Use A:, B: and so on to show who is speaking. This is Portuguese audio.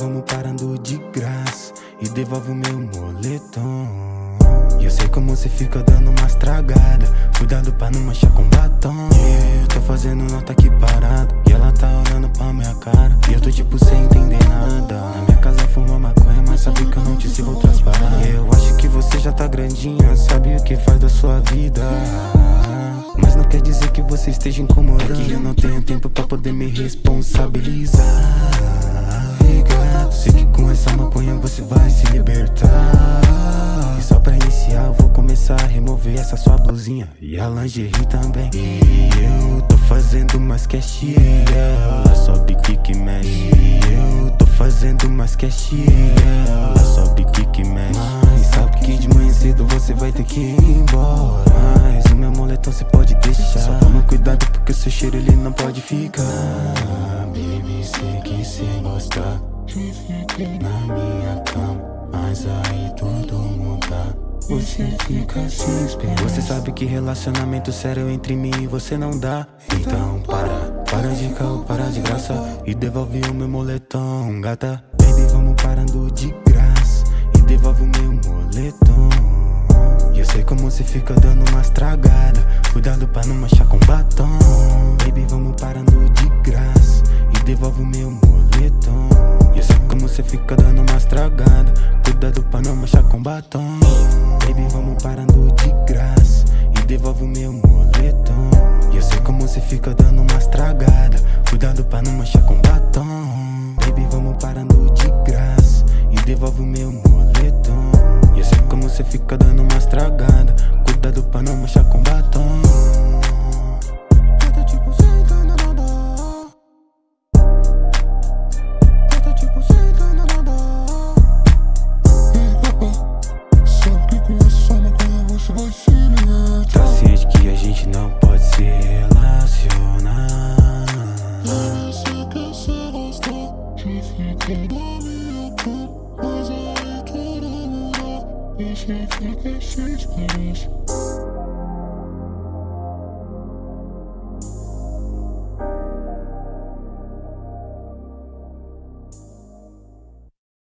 A: vamos parando de graça E devolve o meu moletom. E eu sei como você fica dando umas tragadas Cuidado pra não manchar com batom. Eu tô fazendo nota aqui parado E ela tá olhando pra minha cara. E eu tô tipo sem entender nada. Na minha casa fuma maconha Mas sabe que eu não te sigo outras paradas. Eu acho que você já tá grandinha Sabe o que faz da sua vida. Mas não quer dizer que você esteja incomodando. É que eu não tenho tempo pra poder me responsabilizar remover essa sua blusinha. E a lingerie também. E eu tô fazendo mais que a Ela sobe, que mexe. E eu tô fazendo mais que a Ela sobe, que mexe. Mas sabe que de manhã cedo você vai ter que ir embora. Mas o meu moletom você pode deixar. Só toma cuidado porque o seu cheiro ele não pode ficar. Baby, sei que cê gosta. Na minha cama Mas aí tudo você fica sem esperar Você sabe que relacionamento sério entre mim e você não dá. Então para, para de caô, para de graça. E devolve o meu moletom, gata. Baby, vamos parando de graça. E devolve o meu moletom. E eu sei como você fica dando umas tragadas Cuidado pra não manchar com batom. Baby, vamos parando de graça. E devolve o meu moletom como você fica dando umas tragadas Cuidado pra não manchar com batom. Baby, vamos parando de graça E devolve o meu moletom. E eu sei como você fica dando umas tragadas Cuidado pra não manchar com batom. Baby, vamos parando de graça E devolve o meu moletom. E eu sei como você fica dando umas tragadas Cuidado pra não manchar com batom
B: cama Mas aí tudo muda